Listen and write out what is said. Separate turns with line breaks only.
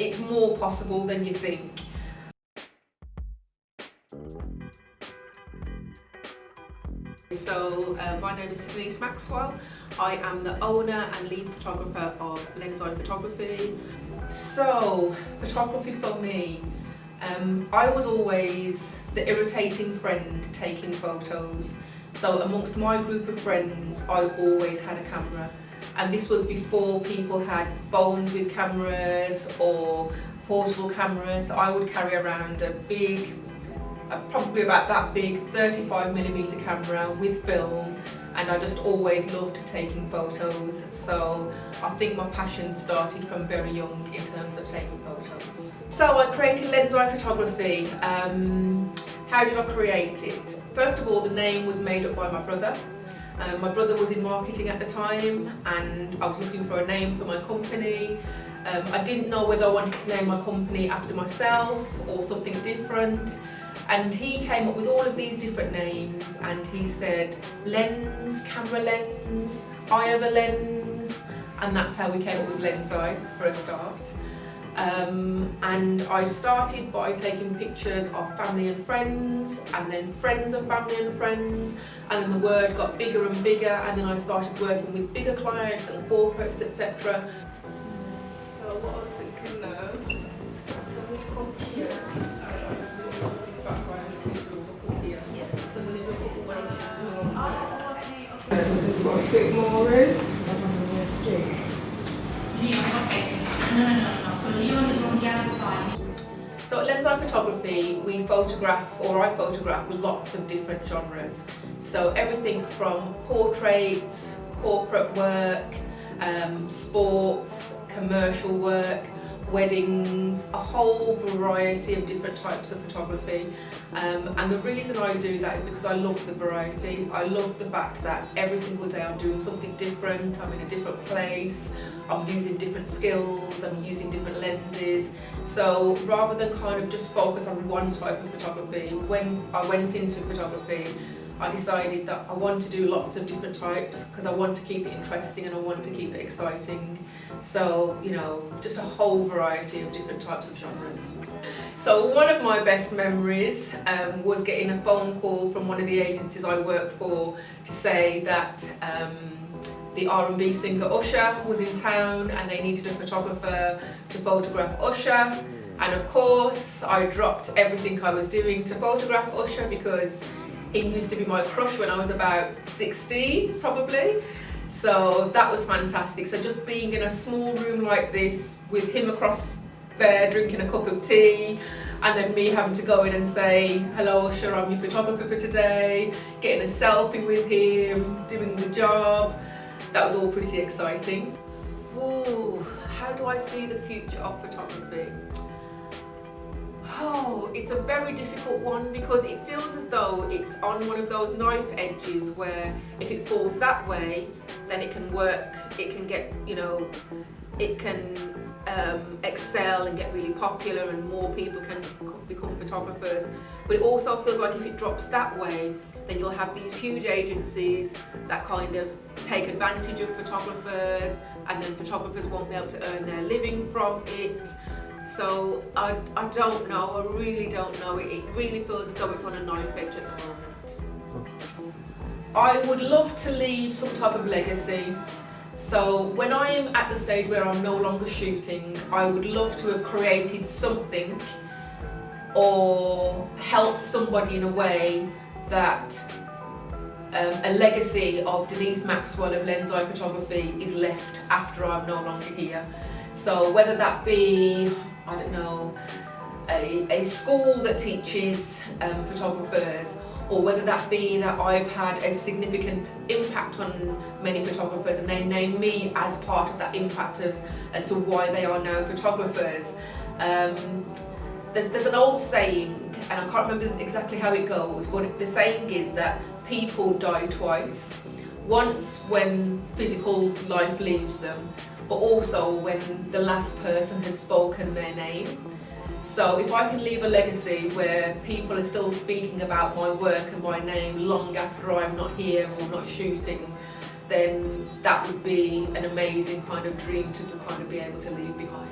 it's more possible than you think. So uh, my name is Denise Maxwell. I am the owner and lead photographer of Lens Eye Photography. So photography for me, um, I was always the irritating friend taking photos. So amongst my group of friends, I've always had a camera. And this was before people had phones with cameras or portable cameras. So I would carry around a big probably about that big 35 millimeter camera with film and I just always loved taking photos so I think my passion started from very young in terms of taking photos. So I created Lens Eye Photography. Um, how did I create it? First of all the name was made up by my brother. Um, my brother was in marketing at the time and I was looking for a name for my company. Um, I didn't know whether I wanted to name my company after myself or something different. And he came up with all of these different names and he said lens, camera lens, eye of a lens, and that's how we came up with Lens Eye for a start. Um, and I started by taking pictures of family and friends and then friends of family and friends and then the word got bigger and bigger and then I started working with bigger clients and corporates etc. So what I was thinking now, when we come here, a bit more room.
Leon, okay. No, no, no, no. So Leon is on the other
So at Lens Eye Photography, we photograph, or I photograph, lots of different genres. So everything from portraits, corporate work, um, sports, commercial work, weddings, a whole variety of different types of photography. Um, and the reason I do that is because I love the variety. I love the fact that every single day I'm doing something different, I'm in a different place, I'm using different skills, I'm using different lenses. So rather than kind of just focus on one type of photography, when I went into photography, I decided that I want to do lots of different types because I want to keep it interesting and I want to keep it exciting. So, you know, just a whole variety of different types of genres. So one of my best memories um, was getting a phone call from one of the agencies I work for to say that um, the R&B singer Usher was in town and they needed a photographer to photograph Usher and of course I dropped everything I was doing to photograph Usher because he used to be my crush when I was about 16, probably. So that was fantastic. So just being in a small room like this with him across there drinking a cup of tea and then me having to go in and say, hello Usher, I'm your photographer for today, getting a selfie with him, doing the job. That was all pretty exciting. Ooh, how do I see the future of photography? Oh, it's a very difficult one because it feels as though it's on one of those knife edges where if it falls that way, then it can work, it can get, you know, it can um, excel and get really popular and more people can become photographers. But it also feels like if it drops that way, then you'll have these huge agencies that kind of take advantage of photographers and then photographers won't be able to earn their living from it so I, I don't know, I really don't know. It, it really feels as though it's on a knife edge at the moment. I would love to leave some type of legacy. So when I'm at the stage where I'm no longer shooting, I would love to have created something or helped somebody in a way that um, a legacy of Denise Maxwell of Lens Eye Photography is left after I'm no longer here. So whether that be I don't know, a, a school that teaches um, photographers or whether that be that I've had a significant impact on many photographers and they name me as part of that impact as, as to why they are now photographers. Um, there's, there's an old saying, and I can't remember exactly how it goes, but the saying is that people die twice. Once when physical life leaves them, but also when the last person has spoken their name. So if I can leave a legacy where people are still speaking about my work and my name long after I'm not here or not shooting, then that would be an amazing kind of dream to kind of be able to leave behind.